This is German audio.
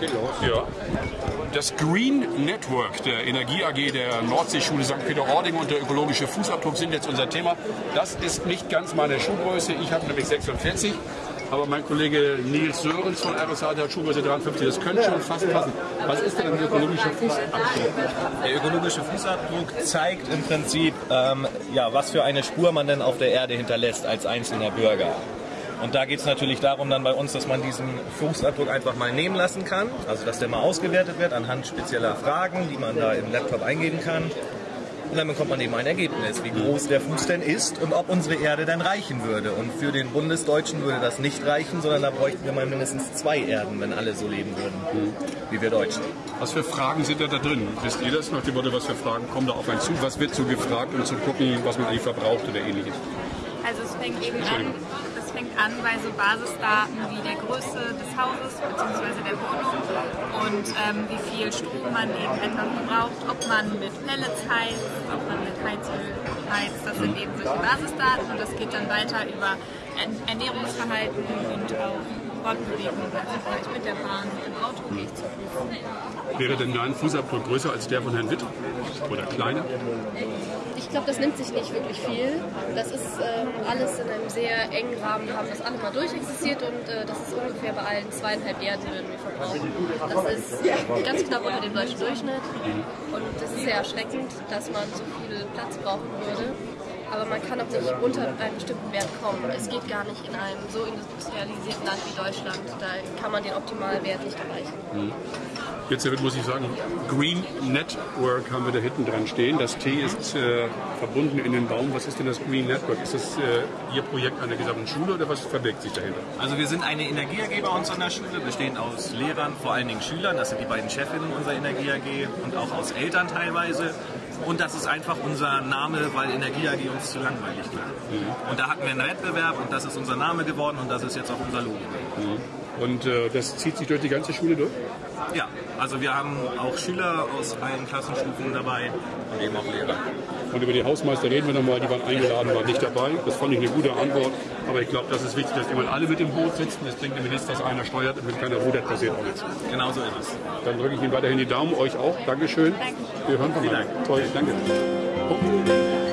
Geht los. Ja. Das Green Network der Energie AG der Nordseeschule St. Peter-Ording und der ökologische Fußabdruck sind jetzt unser Thema. Das ist nicht ganz meine Schuhgröße. Ich habe nämlich 46. Aber mein Kollege Nils Sörens von RSA, der hat Schuhgröße 53. Das könnte schon fast passen. Was ist denn ein ökologischer Fußabdruck? Der ökologische Fußabdruck zeigt im Prinzip, ähm, ja, was für eine Spur man denn auf der Erde hinterlässt als einzelner Bürger. Und da geht es natürlich darum dann bei uns, dass man diesen Fußabdruck einfach mal nehmen lassen kann. Also dass der mal ausgewertet wird anhand spezieller Fragen, die man da im Laptop eingeben kann. Und dann bekommt man eben ein Ergebnis, wie groß der Fuß denn ist und ob unsere Erde dann reichen würde. Und für den Bundesdeutschen würde das nicht reichen, sondern da bräuchten wir mal mindestens zwei Erden, wenn alle so leben würden, wie wir Deutschen. Was für Fragen sind da, da drin? Wisst ihr das nach dem Motto, was für Fragen kommen da auf einen zu? Was wird so gefragt, um zu gucken, was man eigentlich verbraucht oder ähnliches? Also es fängt eben an, an bei so Basisdaten wie der Größe des Hauses bzw. der Wohnung und ähm, wie viel Strom man eben etwa verbraucht, ob man mit Pellets heizt, ob man mit Heizöl heizt. Das sind eben solche Basisdaten und das geht dann weiter über Ernährungsverhalten und auch Fortbewegung, also vielleicht mit der Bahn, mit dem Auto gehe ich zur Prüfung. Wäre denn dein Fußabdruck größer als der von Herrn Witt? Oder kleiner? Ich glaube, das nimmt sich nicht wirklich viel. Das ist ähm, alles in einem sehr engen Rahmen. Wir haben das alle mal durchexistiert und äh, das ist ungefähr bei allen zweieinhalb Erden würden wir verbrauchen. Das ist ganz knapp unter dem deutschen Durchschnitt. Und das ist sehr erschreckend, dass man so viel Platz brauchen würde. Aber man kann auch nicht unter einen bestimmten Wert kommen. Es geht gar nicht in einem so industrialisierten Land wie Deutschland. Da kann man den optimalen Wert nicht erreichen. Jetzt Herr Witt, muss ich sagen, Green Network haben wir da hinten dran stehen. Das T ist äh, verbunden in den Baum. Was ist denn das Green Network? Ist das äh, Ihr Projekt einer gesamten Schule oder was verbirgt sich dahinter? Also wir sind eine Energie AG bei uns an der Schule, bestehend aus Lehrern, vor allen Dingen Schülern, das sind die beiden Chefinnen unserer Energie AG und auch aus Eltern teilweise. Und das ist einfach unser Name, weil Energie AG uns zu langweilig klingt. Und da hatten wir einen Wettbewerb und das ist unser Name geworden und das ist jetzt auch unser Logo. Und äh, das zieht sich durch die ganze Schule durch? Ja, also wir haben auch Schüler aus allen Klassenstufen dabei und eben auch Lehrer. Und über die Hausmeister reden wir nochmal, die waren eingeladen, waren nicht dabei. Das fand ich eine gute Antwort. Aber ich glaube, das ist wichtig, dass immer alle mit im Boot sitzen. Das bringt nämlich nichts, dass einer steuert und wenn keiner rudert, passiert auch nichts. Genau so ist es. Dann drücke ich Ihnen weiterhin die Daumen, euch auch. Dankeschön. Wir hören voneinander. Dank. Toll, danke.